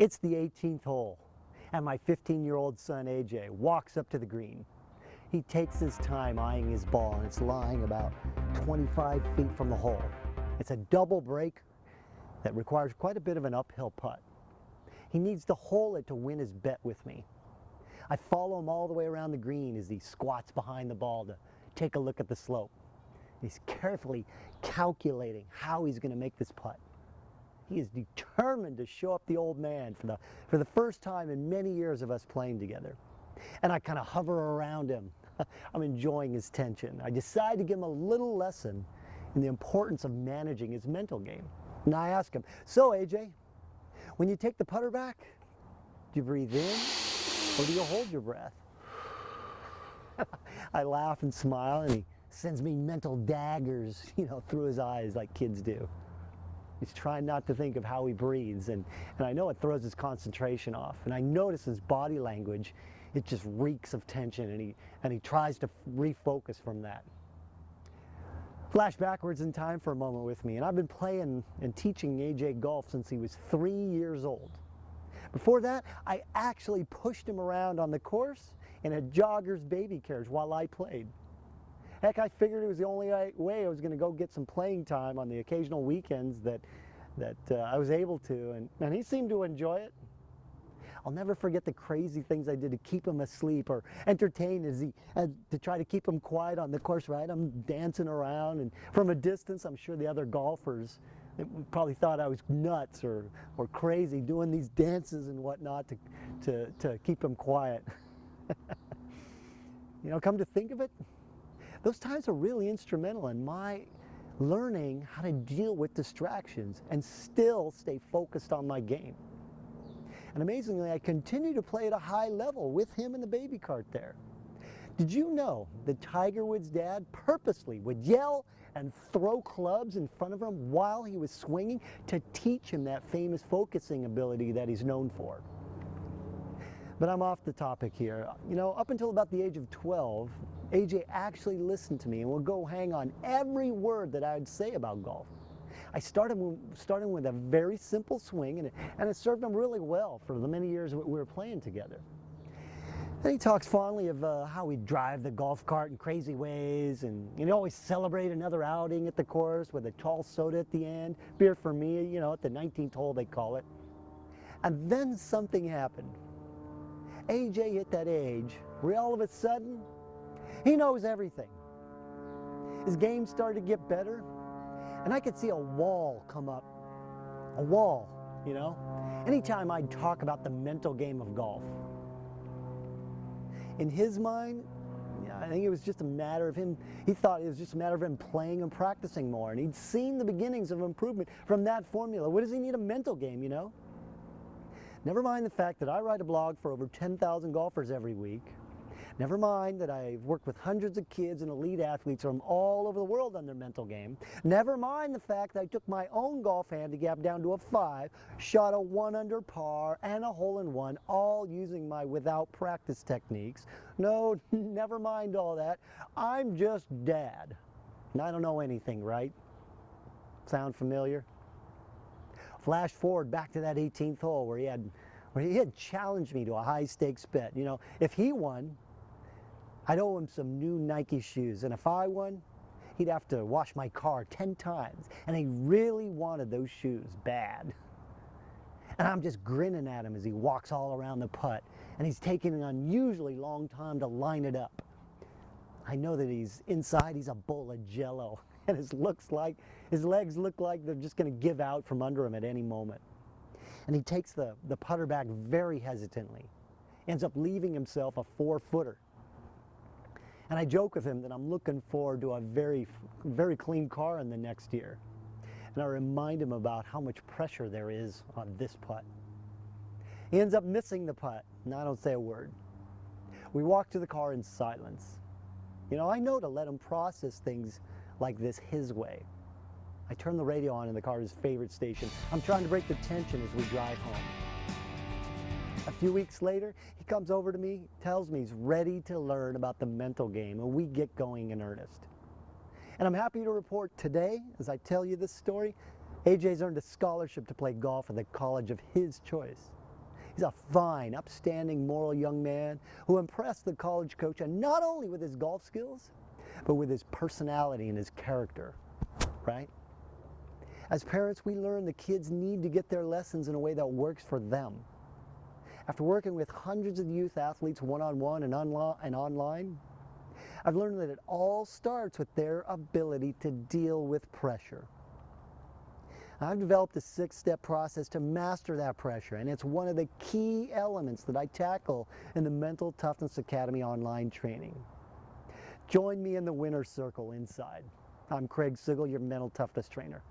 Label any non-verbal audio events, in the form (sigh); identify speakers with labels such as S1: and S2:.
S1: It's the 18th hole, and my 15-year-old son AJ walks up to the green. He takes his time eyeing his ball, and it's lying about 25 feet from the hole. It's a double break that requires quite a bit of an uphill putt. He needs to hole it to win his bet with me. I follow him all the way around the green as he squats behind the ball to take a look at the slope. He's carefully calculating how he's going to make this putt. He is determined to show up the old man for the, for the first time in many years of us playing together. And I kind of hover around him. (laughs) I'm enjoying his tension. I decide to give him a little lesson in the importance of managing his mental game. And I ask him, so AJ, when you take the putter back, do you breathe in or do you hold your breath? (laughs) I laugh and smile and he sends me mental daggers, (laughs) you know, through his eyes like kids do. He's trying not to think of how he breathes, and, and I know it throws his concentration off. And I notice his body language, it just reeks of tension, and he, and he tries to refocus from that. Flash backwards in time for a moment with me, and I've been playing and teaching AJ golf since he was three years old. Before that, I actually pushed him around on the course in a jogger's baby carriage while I played. Heck, I figured it was the only way I was going to go get some playing time on the occasional weekends that, that uh, I was able to, and, and he seemed to enjoy it. I'll never forget the crazy things I did to keep him asleep or entertain as he, uh, to try to keep him quiet on the course, right? I'm dancing around and from a distance, I'm sure the other golfers probably thought I was nuts or, or crazy doing these dances and whatnot to, to, to keep him quiet. (laughs) you know, come to think of it, those times are really instrumental in my learning how to deal with distractions and still stay focused on my game. And amazingly, I continue to play at a high level with him in the baby cart there. Did you know that Tiger Woods' dad purposely would yell and throw clubs in front of him while he was swinging to teach him that famous focusing ability that he's known for? But I'm off the topic here. You know, up until about the age of 12, AJ actually listened to me and would go hang on every word that I'd say about golf. I started starting with a very simple swing and it, and it served him really well for the many years we were playing together. And he talks fondly of uh, how we drive the golf cart in crazy ways and you know always celebrate another outing at the course with a tall soda at the end, beer for me, you know, at the 19th hole they call it. And then something happened. AJ hit that age where all of a sudden, he knows everything. His game started to get better, and I could see a wall come up. A wall, you know? Anytime I'd talk about the mental game of golf. In his mind, I think it was just a matter of him, he thought it was just a matter of him playing and practicing more. And he'd seen the beginnings of improvement from that formula. What does he need a mental game, you know? Never mind the fact that I write a blog for over 10,000 golfers every week. Never mind that I've worked with hundreds of kids and elite athletes from all over the world on their mental game. Never mind the fact that I took my own golf handicap down to a five, shot a one under par and a hole in one, all using my without practice techniques. No, (laughs) never mind all that. I'm just dad. And I don't know anything, right? Sound familiar? Flash forward back to that 18th hole where he had where he had challenged me to a high stakes bet. You know, if he won, I'd owe him some new Nike shoes. And if I won, he'd have to wash my car 10 times. And he really wanted those shoes bad. And I'm just grinning at him as he walks all around the putt. And he's taking an unusually long time to line it up. I know that he's inside, he's a bowl of jello. (laughs) And his looks like his legs look like they're just going to give out from under him at any moment. And he takes the, the putter back very hesitantly, ends up leaving himself a four footer. And I joke with him that I'm looking forward to a very, very clean car in the next year. And I remind him about how much pressure there is on this putt. He ends up missing the putt, and I don't say a word. We walk to the car in silence. You know, I know to let him process things like this his way. I turn the radio on in the car, his favorite station. I'm trying to break the tension as we drive home. A few weeks later, he comes over to me, tells me he's ready to learn about the mental game, and we get going in earnest. And I'm happy to report today, as I tell you this story, AJ's earned a scholarship to play golf at the college of his choice. He's a fine, upstanding, moral young man who impressed the college coach and not only with his golf skills, but with his personality and his character, right? As parents, we learn the kids need to get their lessons in a way that works for them. After working with hundreds of youth athletes one-on-one and, and online, I've learned that it all starts with their ability to deal with pressure. I've developed a six-step process to master that pressure, and it's one of the key elements that I tackle in the Mental Toughness Academy online training. Join me in the winner's circle inside. I'm Craig Sigl, your mental toughness trainer.